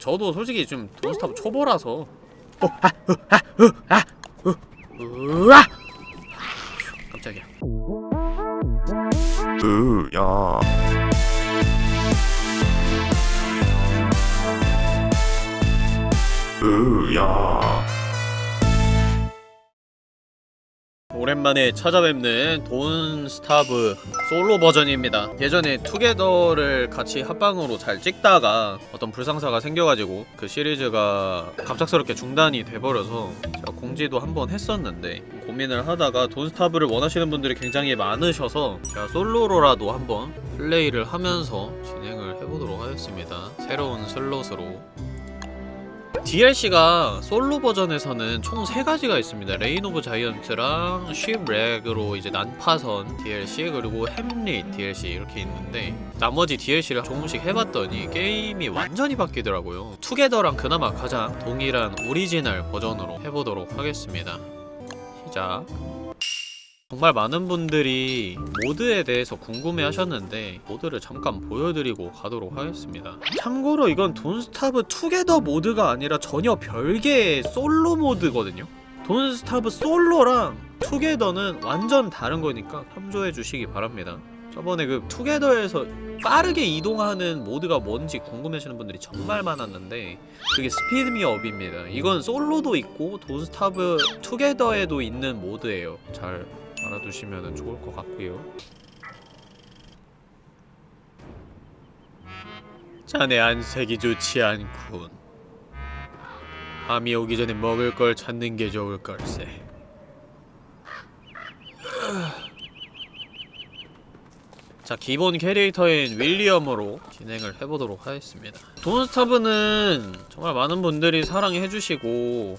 저도 솔직히 좀 돈스타브 초보라서. 깜짝이야. 으야. 으야 오랜만에 찾아뵙는 돈스타브 솔로 버전입니다. 예전에 투게더를 같이 합방으로 잘 찍다가 어떤 불상사가 생겨가지고 그 시리즈가 갑작스럽게 중단이 돼버려서 제가 공지도 한 번 했었는데 고민을 하다가 돈스타브를 원하시는 분들이 굉장히 많으셔서 제가 솔로로라도 한번 플레이를 하면서 진행을 해보도록 하겠습니다. 새로운 슬롯으로 DLC가 솔로 버전에서는 총 3가지가 있습니다. Reign of Giant랑 Shipwreck으로 이제 난파선 DLC 그리고 Hamlet DLC 이렇게 있는데 나머지 DLC를 조금씩 해봤더니 게임이 완전히 바뀌더라고요. Together랑 그나마 가장 동일한 오리지널 버전으로 해보도록 하겠습니다. 시작 정말 많은 분들이 모드에 대해서 궁금해 하셨는데 모드를 잠깐 보여드리고 가도록 하겠습니다. 참고로 이건 Don't Starve Together 모드가 아니라 전혀 별개의 솔로 모드거든요. Don't Starve 솔로랑 Together는 완전 다른 거니까 참조해 주시기 바랍니다. 저번에 그 Together에서 빠르게 이동하는 모드가 뭔지 궁금해하시는 분들이 정말 많았는데 그게 Speed Me Up입니다. 이건 솔로도 있고 Don't Starve 투게더에도 있는 모드예요. 잘 알아두시면 좋을 것 같고요. 자네 안색이 좋지 않군. 밤이 오기 전에 먹을 걸 찾는 게 좋을 걸세. 자 기본 캐릭터인 윌리엄으로 진행을 해보도록 하겠습니다. 돈스타브는 정말 많은 분들이 사랑해주시고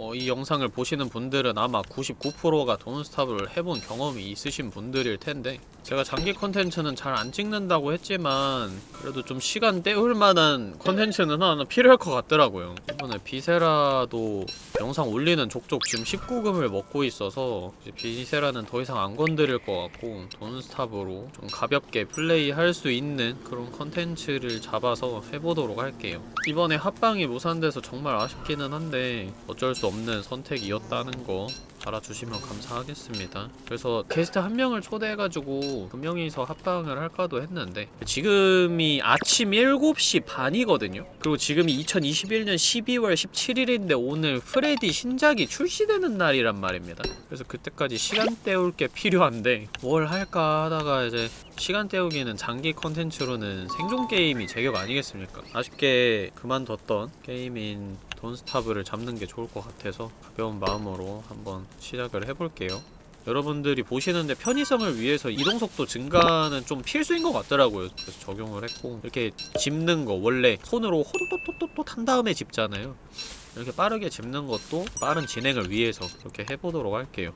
어, 이 영상을 보시는 분들은 아마 99%가 돈스탑을 해본 경험이 있으신 분들일 텐데 제가 장기 컨텐츠는 잘 안 찍는다고 했지만 그래도 좀 시간 때울 만한 컨텐츠는 하나 필요할 것 같더라고요. 이번에 Viscera도 영상 올리는 족족 지금 19금을 먹고 있어서 Viscera는 더 이상 안 건드릴 것 같고 돈스탑으로 좀 가볍게 플레이할 수 있는 그런 컨텐츠를 잡아서 해보도록 할게요. 이번에 합방이 무산돼서 정말 아쉽기는 한데 어쩔 수 없는 선택이었다는 거 알아주시면 감사하겠습니다. 그래서 게스트 한 명을 초대해가지고 두 명이서 합방을 할까도 했는데 지금이 아침 7시 반이거든요. 그리고 지금이 2021년 12월 17일인데 오늘 프레디 신작이 출시되는 날이란 말입니다. 그래서 그때까지 시간 때울 게 필요한데 뭘 할까 하다가 이제 시간 때우기는 장기 컨텐츠로는 생존 게임이 제격 아니겠습니까? 아쉽게 그만뒀던 게임인 돈스타브를 잡는 게 좋을 것 같아서 가벼운 마음으로 한번 시작을 해볼게요. 여러분들이 보시는데 편의성을 위해서 이동속도 증가는 좀 필수인 것 같더라고요. 그래서 적용을 했고 이렇게 짚는 거 원래 손으로 호도도도도도 한 다음에 짚잖아요. 이렇게 빠르게 짚는 것도 빠른 진행을 위해서 그렇게 해보도록 할게요.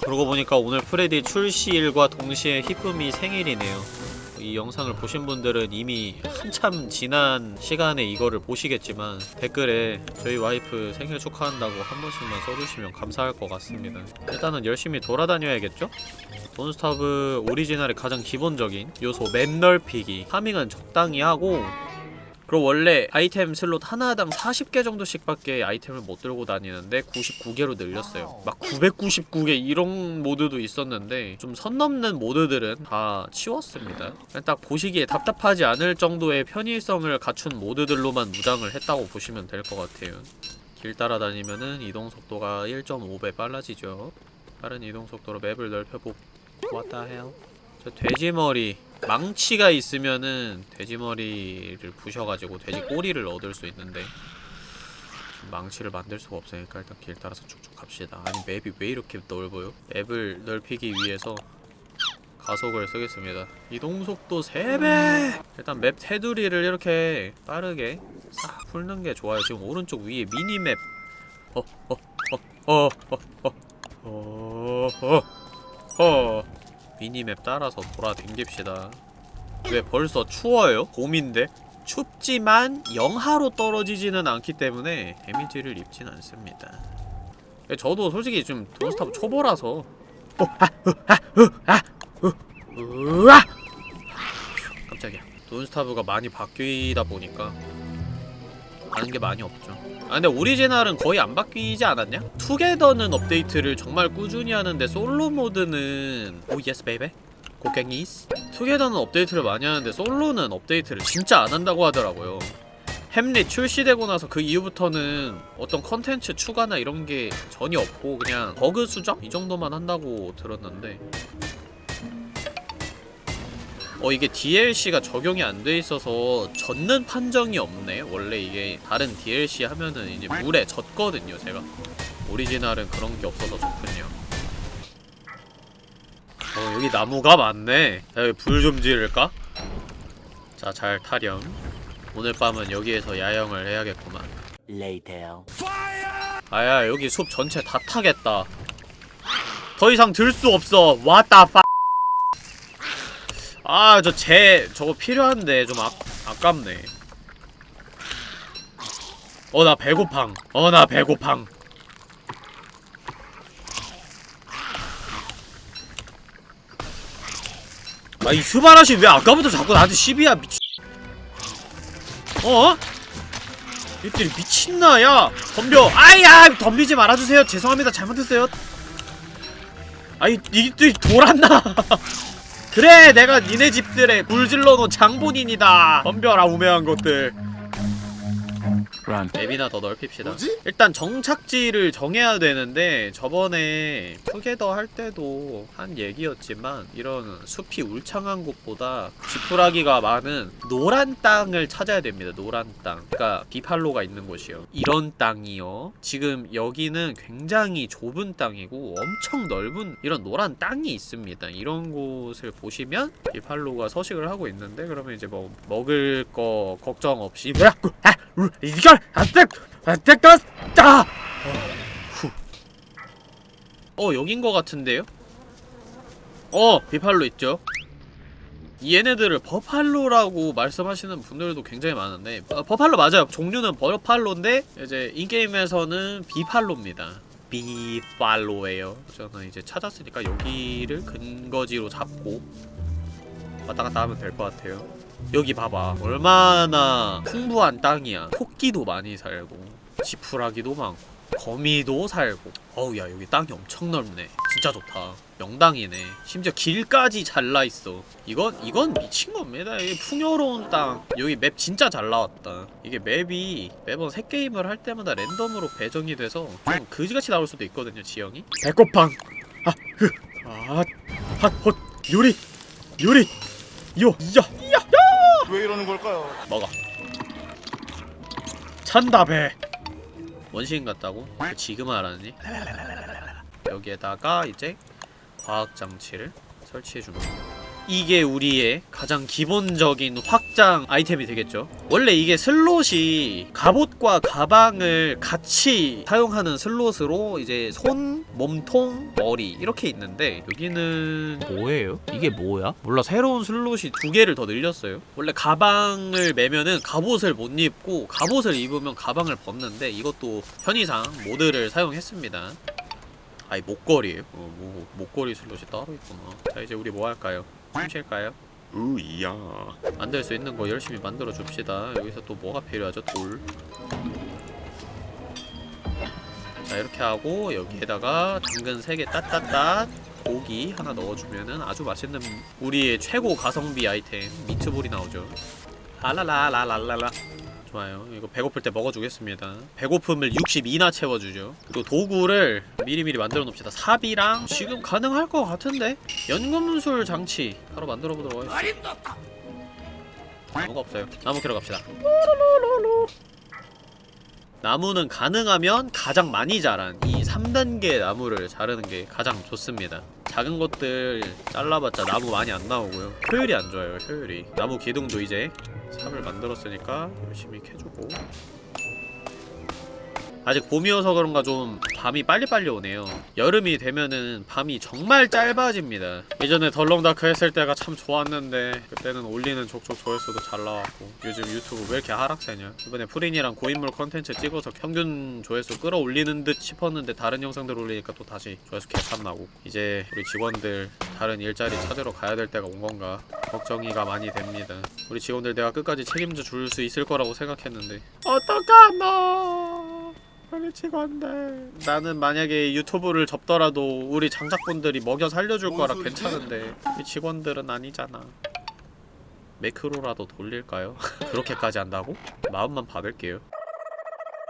그러고 보니까 오늘 프레디 출시일과 동시에 히쁨이 생일이네요 이 영상을 보신 분들은 이미 한참 지난 시간에 이거를 보시겠지만 댓글에 저희 와이프 생일 축하한다고 한 번씩만 써주시면 감사할 것 같습니다 일단은 열심히 돌아다녀야겠죠? Don't Starve 오리지널의 가장 기본적인 요소 맵 넓히기 파밍은 적당히 하고 그리고 원래 아이템 슬롯 하나당 40개 정도씩 밖에 아이템을 못 들고 다니는데 99개로 늘렸어요. 막 999개 이런 모드도 있었는데 좀 선 넘는 모드들은 다 치웠습니다. 딱 보시기에 답답하지 않을 정도의 편의성을 갖춘 모드들로만 무장을 했다고 보시면 될 것 같아요. 길 따라다니면은 이동속도가 1.5배 빨라지죠. 빠른 이동속도로 맵을 넓혀보 What the hell? 저 돼지머리 망치가 있으면은 돼지머리를 부셔가지고 돼지 꼬리를 얻을 수 있는데 망치를 만들 수가 없으니까 일단 길 따라서 쭉쭉 갑시다 아니 맵이 왜 이렇게 넓어요? 맵을 넓히기 위해서 가속을 쓰겠습니다 이동속도 3배! 일단 맵 테두리를 이렇게 빠르게 싹 풀는 게 좋아요 지금 오른쪽 위에 미니맵 어, 어, 어, 어, 어, 어, 어, 어. 미니맵 따라서 돌아댕깁시다. 왜 벌써 추워요? 봄인데? 춥지만 영하로 떨어지지는 않기 때문에 데미지를 입진 않습니다. 저도 솔직히 좀 돈스타브 초보라서. 깜짝이야. Don't Starve가 많이 바뀌다 보니까 하는 게 많이 없죠. 아 근데 오리지널은 거의 안 바뀌지 않았냐? Together는 업데이트를 정말 꾸준히 하는데 솔로 모드는 oh yes baby 고갱이스 Together는 업데이트를 많이 하는데 솔로는 업데이트를 진짜 안 한다고 하더라고요. Hamlet 출시되고 나서 그 이후부터는 어떤 컨텐츠 추가나 이런 게 전혀 없고 그냥 버그 수정? 이 정도만 한다고 들었는데 어 이게 DLC가 적용이 안 돼 있어서 젖는 판정이 없네. 원래 이게 다른 DLC 하면은 이제 물에 젖거든요 제가. 오리지널은 그런 게 없어서 좋군요. 어 여기 나무가 많네. 자 여기 불 좀 지를까? 자 잘 타렴. 오늘 밤은 여기에서 야영을 해야겠구만. 아야 여기 숲 전체 다 타겠다. 더 이상 들 수 없어. 왔다 파 아저 재 저거 필요한데 좀 아, 아깝네. 어 나 배고팡. 어 나 배고팡. 아 이 스바라시 왜 아까부터 자꾸 나한테 시비야 미치 어? 이들이 미친나 야. 덤벼. 아야 덤비지 말아주세요. 죄송합니다. 잘못했어요. 아이 이들이 돌았나 그래 내가 니네 집들에 불질러놓은 장본인이다. 덤벼라 우매한 것들 Run. 맵이나 더 넓힙시다. 일단 정착지를 정해야 되는데 저번에 투게더 할 때도 한 얘기였지만 이런 숲이 울창한 곳보다 지푸라기가 많은 노란 땅을 찾아야 됩니다. 노란 땅. 그러니까 비팔로가 있는 곳이요. 이런 땅이요. 지금 여기는 굉장히 좁은 땅이고 엄청 넓은 이런 노란 땅이 있습니다. 이런 곳을 보시면 비팔로가 서식을 하고 있는데 그러면 이제 뭐 먹을 거 걱정 없이 뭐야 아, 우, 이걸 안돼 안돼 껐다 어 여긴 거 같은데요? 어 비팔로 있죠? 얘네들을 버팔로라고 말씀하시는 분들도 굉장히 많은데 어, 버팔로 맞아요. 종류는 버팔로인데 이제 인게임에서는 비팔로입니다. 비팔로예요. 저는 이제 찾았으니까 여기를 근거지로 잡고 왔다 갔다 하면 될 것 같아요. 여기 봐봐. 얼마나 풍부한 땅이야. 토끼도 많이 살고 지푸라기도 많고 거미도 살고. 어우 야 여기 땅이 엄청 넓네. 진짜 좋다. 명당이네. 심지어 길까지 잘라있어. 이건 이건 미친 겁니다. 이게 풍요로운 땅. 여기 맵 진짜 잘 나왔다. 이게 맵이 매번 새 게임을 할 때마다 랜덤으로 배정이 돼서 좀 그지같이 나올 수도 있거든요 지형이. 배꼽팡 아 흐 아 핫헛 요리 요리 요야야 왜 이러는 걸까요? 먹어 찬다 배 원시인 같다고? 그 지금 알았니? 여기에다가 이제 과학 장치를 설치해줍니다 이게 우리의 가장 기본적인 확장 아이템이 되겠죠 원래 이게 슬롯이 갑옷과 가방을 같이 사용하는 슬롯으로 이제 손, 몸통, 머리 이렇게 있는데 여기는 뭐예요? 이게 뭐야? 몰라 새로운 슬롯이 두 개를 더 늘렸어요 원래 가방을 매면은 갑옷을 못 입고 갑옷을 입으면 가방을 벗는데 이것도 편의상 모드를 사용했습니다 아이 목걸이에요? 어, 뭐, 목걸이 슬롯이 따로 있구나 자 이제 우리 뭐 할까요? 숨 쉴까요? 으야. 만들 수 있는 거 열심히 만들어 줍시다. 여기서 또 뭐가 필요하죠? 돌. 자 이렇게 하고 여기에다가 당근 3개 따따따 고기 하나 넣어주면은 아주 맛있는 우리의 최고 가성비 아이템 미트볼이 나오죠. 라라라라라라라 좋아요. 이거 배고플 때 먹어주겠습니다. 배고픔을 62나 채워주죠. 그리고 도구를 미리미리 만들어 놓읍시다. 삽이랑 지금 가능할 것 같은데? 연금술 장치 바로 만들어 보도록 하겠습니다. 나무가 없어요. 나무 캐러 갑시다. 나무는 가능하면 가장 많이 자란 이 3단계 나무를 자르는 게 가장 좋습니다. 작은 것들 잘라봤자 나무 많이 안 나오고요. 효율이 안 좋아요, 효율이. 나무 기둥도 이제 삽을 만들었으니까 열심히 캐주고 아직 봄이어서 그런가 좀 밤이 빨리빨리 오네요. 여름이 되면은 밤이 정말 짧아집니다. 예전에 덜렁다크 했을 때가 참 좋았는데 그때는 올리는 족족 조회수도 잘 나왔고 요즘 유튜브 왜 이렇게 하락세냐? 이번에 프린이랑 고인물 컨텐츠 찍어서 평균 조회수 끌어올리는 듯 싶었는데 다른 영상들 올리니까 또 다시 조회수 개판 나고 이제 우리 직원들 다른 일자리 찾으러 가야 될 때가 온 건가 걱정이가 많이 됩니다. 우리 직원들 내가 끝까지 책임져 줄 수 있을 거라고 생각했는데 어떡하노 우리 직원들 나는 만약에 유튜브를 접더라도 우리 장작분들이 먹여 살려줄 뭔 거라? 괜찮은데 우리 직원들은 아니잖아 매크로라도 돌릴까요? 그렇게까지 한다고? 마음만 받을게요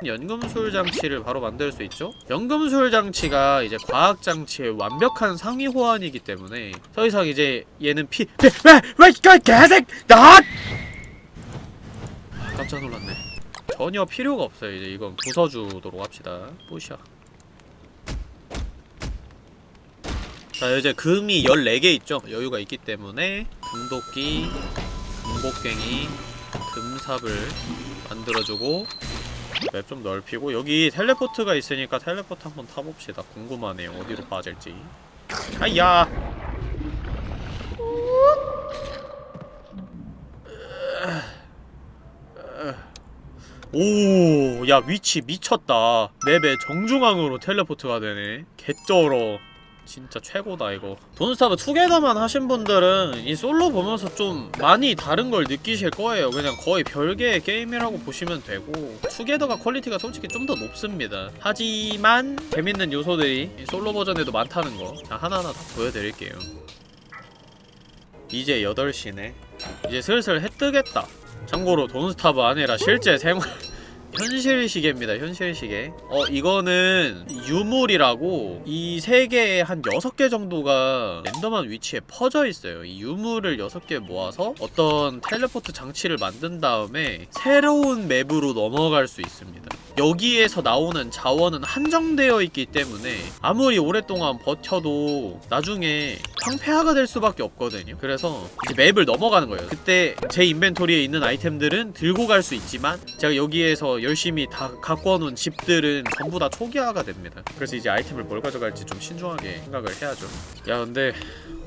연금술 장치를 바로 만들 수 있죠? 연금술 장치가 이제 과학 장치의 완벽한 상위 호환이기 때문에 더 이상 이제 얘는 피 왜왜 개색 나 깜짝 놀랐네. 전혀 필요가 없어요. 이제 이건 부숴주도록 합시다. 뿌셔. 자 이제 금이 14개 있죠. 여유가 있기 때문에 금도끼, 금곡괭이, 금삽을 만들어주고 맵 좀 넓히고 여기 텔레포트가 있으니까 텔레포트 한번 타봅시다. 궁금하네요. 어디로 빠질지. 아야. 오, 야 위치 미쳤다. 맵의 정중앙으로 teleport가 되네. 개쩔어. 진짜 최고다 이거. Don't Starve Together만 하신 분들은 이 솔로 보면서 좀 많이 다른 걸 느끼실 거예요. 그냥 거의 별개의 게임이라고 보시면 되고 Together가 quality가 솔직히 좀 더 높습니다. 하지만 재밌는 요소들이 이 솔로 버전에도 많다는 거. 자 하나하나 다 보여드릴게요. 이제 8시네. 이제 슬슬 해 뜨겠다. 참고로 돈스타브 아니라 실제 생활 현실 시계입니다. 현실 시계. 어 이거는 유물이라고 이세 개에 한 여섯 개 정도가 랜덤한 위치에 퍼져 있어요. 이 유물을 여섯 개 모아서 어떤 텔레포트 장치를 만든 다음에 새로운 맵으로 넘어갈 수 있습니다. 여기에서 나오는 자원은 한정되어 있기 때문에 아무리 오랫동안 버텨도 나중에 황폐화가 될 수밖에 없거든요. 그래서 이제 맵을 넘어가는 거예요. 그때 제 인벤토리에 있는 아이템들은 들고 갈 수 있지만 제가 여기에서 열심히 다 갖고 놓은 집들은 전부 다 초기화가 됩니다. 그래서 이제 아이템을 뭘 가져갈지 좀 신중하게 생각을 해야죠. 야 근데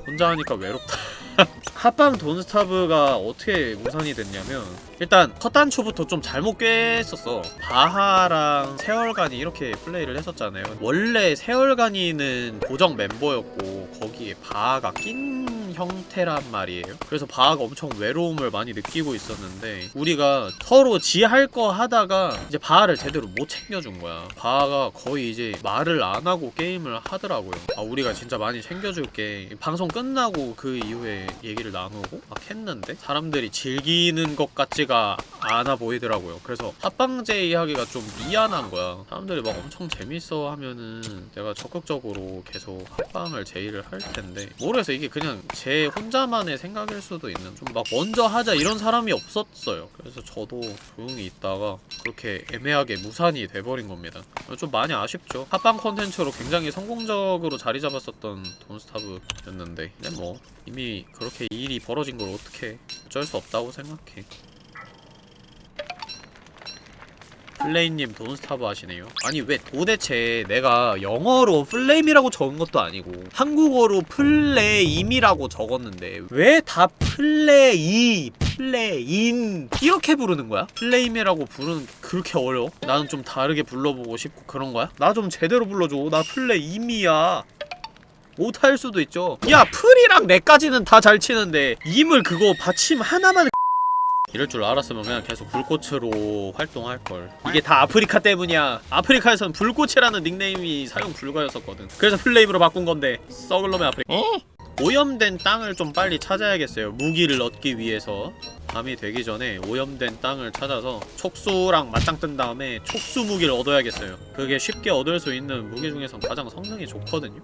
혼자 하니까 외롭다. 합방 돈스타브가 어떻게 우선이 됐냐면 일단 첫 단초부터 좀 잘못 꿰었었어 바하랑 세월간이 이렇게 플레이를 했었잖아요 원래 세월간이는 고정 멤버였고 거기에 바하가 낀 형태란 말이에요. 그래서 바하가 엄청 외로움을 많이 느끼고 있었는데 우리가 서로 지 할 거 하다가 이제 바하를 제대로 못 챙겨준 거야. 바하가 거의 이제 말을 안 하고 게임을 하더라고요. 아 우리가 진짜 많이 챙겨줄게 방송 끝나고 그 이후에 얘기를 나누고 막 했는데 사람들이 즐기는 것 같지가 않아 보이더라고요. 그래서 합방제의 하기가 좀 미안한 거야. 사람들이 막 엄청 재밌어 하면은 내가 적극적으로 계속 합방을 제의를 할 텐데 모르겠어 이게 그냥 제 혼자만의 생각일 수도 있는 좀 막 먼저 하자 이런 사람이 없었어요. 그래서 저도 조용히 있다가 그렇게 애매하게 무산이 돼버린 겁니다. 좀 많이 아쉽죠. 합방 콘텐츠로 굉장히 성공적으로 자리 잡았었던 돈스타브였는데 근데 뭐 이미 그렇게 일이 벌어진 걸 어떻게 어쩔 수 없다고 생각해 플레임님 Don't Starve 하시네요 아니 왜 도대체 내가 영어로 플레임이라고 적은 것도 아니고 한국어로 플레임이라고 적었는데 왜 다 플레이 플레인 이렇게 부르는 거야? 플레임이라고 부르는 게 그렇게 어려워? 나는 좀 다르게 불러보고 싶고 그런 거야? 나 좀 제대로 불러줘 나 플레임이야 못할 수도 있죠 야 플이랑 레까지는 다 잘 치는데 임을 그거 받침 하나만 이럴 줄 알았으면 그냥 계속 불꽃으로 활동할걸. 이게 다 아프리카 때문이야. 아프리카에선 불꽃이라는 닉네임이 사용 불가였었거든. 그래서 플레임으로 바꾼 건데 썩을 놈의 아프리카. 어? 오염된 땅을 좀 빨리 찾아야겠어요. 무기를 얻기 위해서. 밤이 되기 전에 오염된 땅을 찾아서 촉수랑 맞짱 뜬 다음에 촉수 무기를 얻어야겠어요. 그게 쉽게 얻을 수 있는 무기 중에선 가장 성능이 좋거든요.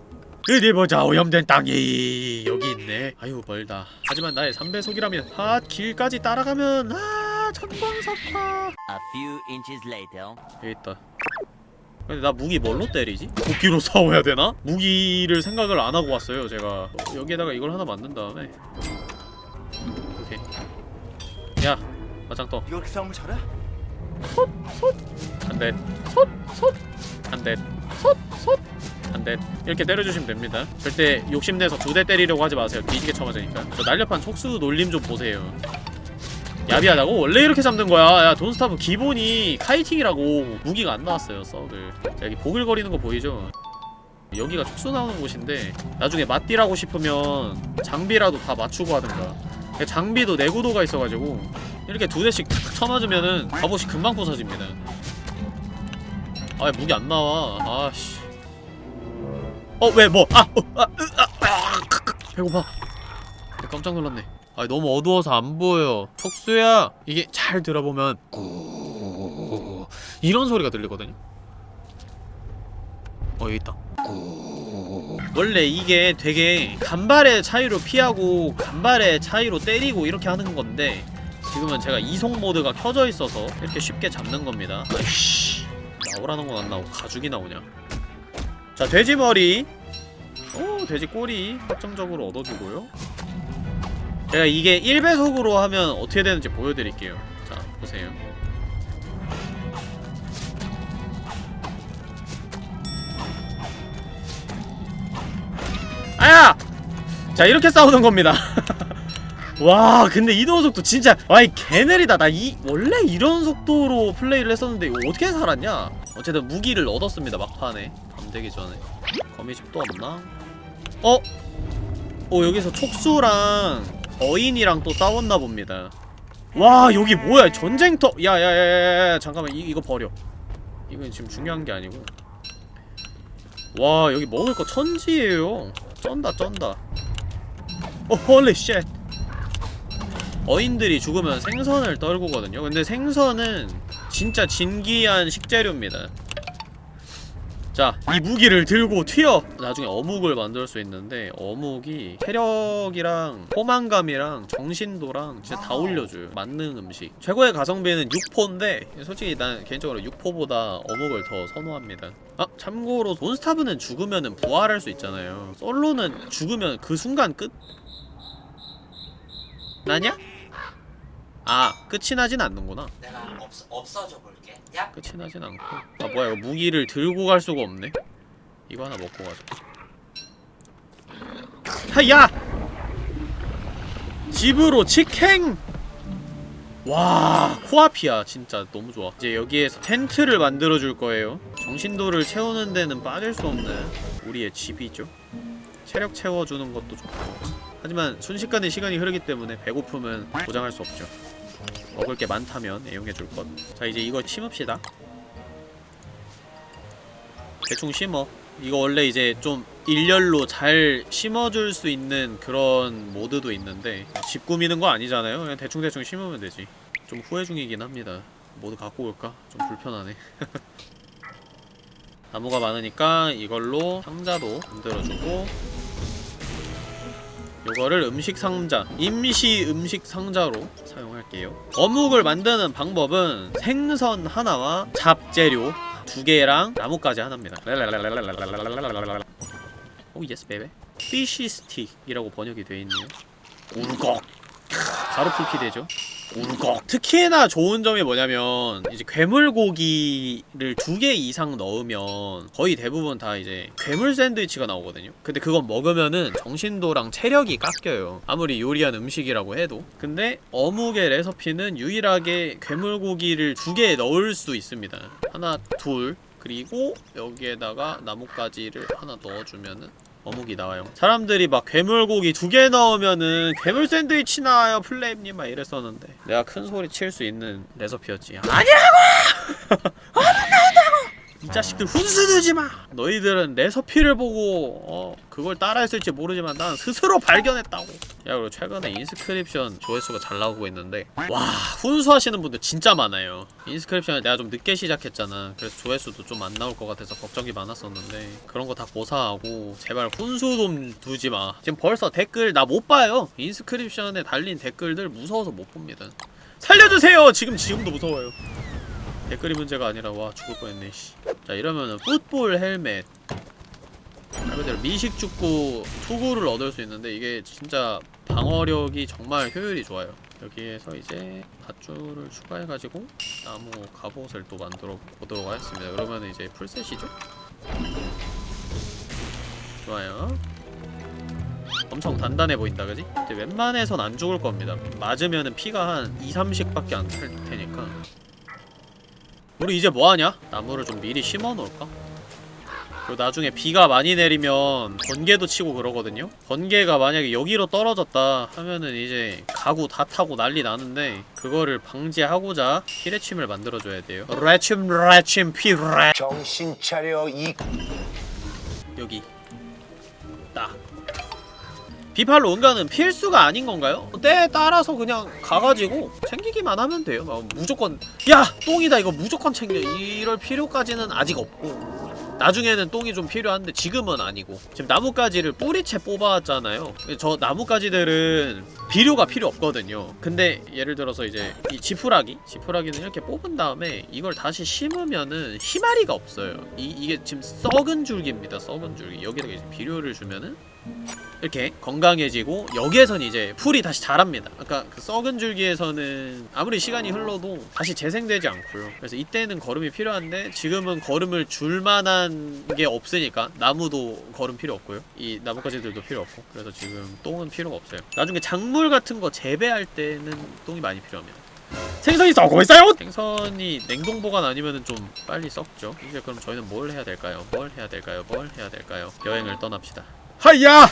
어디 보자 오염된 땅이 여기 있네 아유 멀다 하지만 나의 3배속이라면 아 길까지 따라가면 아 전광석화 A few inches later. 여기 있다 근데 나 무기 뭘로 때리지? 도끼로 싸워야 되나? 무기를 생각을 안 하고 왔어요 제가 어, 여기에다가 이걸 하나 만든 다음에 오케이 야떠 이렇게 싸움을 잘해? 솥! 솥! 한대 솥! 솥! 한대 이렇게 때려주시면 됩니다. 절대 욕심내서 두 대 때리려고 하지 마세요. 뒤지게 쳐맞으니까. 저 날렵한 촉수 놀림 좀 보세요. 야비하다고? 원래 이렇게 잡는 거야. 야 돈스타브 기본이 카이팅이라고. 무기가 안 나왔어요 썩을 자 여기 보글거리는 거 보이죠? 여기가 촉수 나오는 곳인데 나중에 맞디라고 싶으면 장비라도 다 맞추고 하든가. 장비도 내구도가 있어가지고 이렇게 두 대씩 탁 쳐맞으면은 갑옷이 금방 부서집니다 아 무기 안 나와 아씨 어왜 뭐? 아! 어, 아! 으, 아! 아! 배고파 깜짝 놀랐네 아 너무 어두워서 안 보여 촉수야 이게 잘 들어보면 구 이런 소리가 들리거든요 어 여기 있다 원래 이게 되게 간발의 차이로 피하고 간발의 차이로 때리고 이렇게 하는 건데 지금은 제가 이속 모드가 켜져 있어서 이렇게 쉽게 잡는 겁니다 아이씨 나오라는 건 안 나오고 가죽이 나오냐? 자 돼지머리. 오 돼지 꼬리 확정적으로 얻어주고요. 제가 이게 1배속으로 하면 어떻게 되는지 보여드릴게요. 자 보세요. 아야! 자 이렇게 싸우는 겁니다 와 근데 이동 속도 진짜 와이 개느리다. 나 이 원래 이런 속도로 플레이를 했었는데 어떻게 살았냐? 어쨌든 무기를 얻었습니다 막판에. 밤 되기 전에. 거미집 또 없나? 어? 어 여기서 촉수랑 어인이랑 또 싸웠나 봅니다. 와 여기 뭐야? 전쟁터. 야야야야야 잠깐만. 이, 이거 버려. 이건 지금 중요한 게 아니고. 와 여기 먹을 거 천지예요. 쩐다 쩐다. 어 holy shit 어인들이 죽으면 생선을 떨구거든요 근데 생선은 진짜 진기한 식재료입니다 자, 이 무기를 들고 튀어! 나중에 어묵을 만들 수 있는데 어묵이 체력이랑 포만감이랑 정신도랑 진짜 다 올려줘요 맞는 음식 최고의 가성비는 6포인데 솔직히 난 개인적으로 6포보다 어묵을 더 선호합니다 아 참고로 돈스타브는 죽으면 부활할 수 있잖아요 솔로는 죽으면 그 순간 끝? 나냐? 아 끝이 나진 않는구나. 내가 없, 없어져 볼게. 야. 끝이 나진 않고. 아 뭐야 이거 무기를 들고 갈 수가 없네. 이거 하나 먹고 가자. 하야! 집으로 직행! 와 코앞이야 진짜. 너무 좋아. 이제 여기에서 텐트를 만들어줄 거예요. 정신도를 채우는 데는 빠질 수 없는 우리의 집이죠. 체력 채워주는 것도 좋고. 하지만 순식간에 시간이 흐르기 때문에 배고픔은 보장할 수 없죠 먹을 게 많다면 애용해줄 것. 자 이제 이거 심읍시다. 대충 심어. 이거 원래 이제 좀 일렬로 잘 심어줄 수 있는 그런 모드도 있는데 집 꾸미는 거 아니잖아요. 그냥 대충대충 심으면 되지. 좀 후회 중이긴 합니다. 모두 갖고 올까? 좀 불편하네. 나무가 많으니까 이걸로 상자도 만들어주고 요거를 음식 상자 임시 음식 상자로 할게요. 어묵을 만드는 방법은 생선 하나와 잡재료 두 개랑 나뭇가지 하나입니다. 오 yes baby. fish stick이라고 번역이 되어 있네요. 울꺽 바로 풀피 되죠 울꺽 특히나 좋은 점이 뭐냐면 이제 괴물고기를 두 개 이상 넣으면 거의 대부분 다 이제 괴물 샌드위치가 나오거든요. 근데 그건 먹으면은 정신도랑 체력이 깎여요. 아무리 요리한 음식이라고 해도. 근데 어묵의 레시피는 유일하게 괴물고기를 두 개 넣을 수 있습니다. 하나 둘. 그리고 여기에다가 나뭇가지를 하나 넣어주면은 어묵이 나와요 사람들이 막 괴물고기 두 개 넣으면은 괴물 샌드위치 나와요 플레임님 막 이랬었는데 내가 큰 소리 칠 수 있는 레시피였지 아니라고! 어묵 나온다고! 이 자식들 훈수 두지 마! 너희들은 레시피를 보고 어 그걸 따라했을지 모르지만 난 스스로 발견했다고. 야 그리고 최근에 인스크립션 조회수가 잘 나오고 있는데 와 훈수하시는 분들 진짜 많아요. Inscryption을 내가 좀 늦게 시작했잖아. 그래서 조회수도 좀 안 나올 것 같아서 걱정이 많았었는데 그런 거 다 고사하고 제발 훈수 좀 두지 마. 지금 벌써 댓글 나 못 봐요. Inscryption에 달린 댓글들 무서워서 못 봅니다. 살려주세요! 지금 지금도 무서워요 댓글이 문제가 아니라 와 죽을 뻔했네 씨. 자 이러면은 풋볼 헬멧 말 그대로 미식 축구 투구를 얻을 수 있는데 이게 진짜 방어력이 정말 효율이 좋아요 여기에서 이제 밧줄을 추가해가지고 나무 갑옷을 또 만들어 보도록 하겠습니다. 그러면 이제 풀셋이죠? 좋아요. 엄청 단단해 보인다, 그지? 이제 웬만해선 안 죽을 겁니다. 맞으면은 피가 한 2, 30밖에 안 찰 테니까. 우리 이제 뭐하냐? 나무를 좀 미리 심어 놓을까? 그리고 나중에 비가 많이 내리면 번개도 치고 그러거든요? 번개가 만약에 여기로 떨어졌다 하면은 이제 가구 다 타고 난리 나는데 그거를 방지하고자 피레침을 만들어줘야 돼요 레침 레침 피레 정신 차려 이 여기 딱 비팔로 응가는 필수가 아닌 건가요? 때에 따라서 그냥 가가지고 챙기기만 하면 돼요. 막 무조건 야! 똥이다. 이거 무조건 챙겨. 이럴 필요까지는 아직 없고. 나중에는 똥이 좀 필요한데 지금은 아니고. 지금 나뭇가지를 뿌리채 뽑아왔잖아요. 저 나뭇가지들은 비료가 필요 없거든요. 근데 예를 들어서 이제 이 지푸라기 지푸라기는 이렇게 뽑은 다음에 이걸 다시 심으면은 희마리가 없어요. 이, 이게 지금 썩은 줄기입니다. 썩은 줄기. 여기다가 이제 비료를 주면은 이렇게 건강해지고 여기에선 이제 풀이 다시 자랍니다 아까 그 썩은 줄기에서는 아무리 시간이 흘러도 다시 재생되지 않고요 그래서 이때는 거름이 필요한데 지금은 거름을 줄 만한 게 없으니까 나무도 거름 필요 없고요 이 나뭇가지들도 필요 없고 그래서 지금 똥은 필요가 없어요 나중에 작물 같은 거 재배할 때는 똥이 많이 필요합니다 생선이 썩고 있어요! 생선이 냉동 보관 아니면은 좀 빨리 썩죠 이제 그럼 저희는 뭘 해야 될까요? 뭘 해야 될까요? 뭘 해야 될까요? 여행을 떠납시다 嘿呀。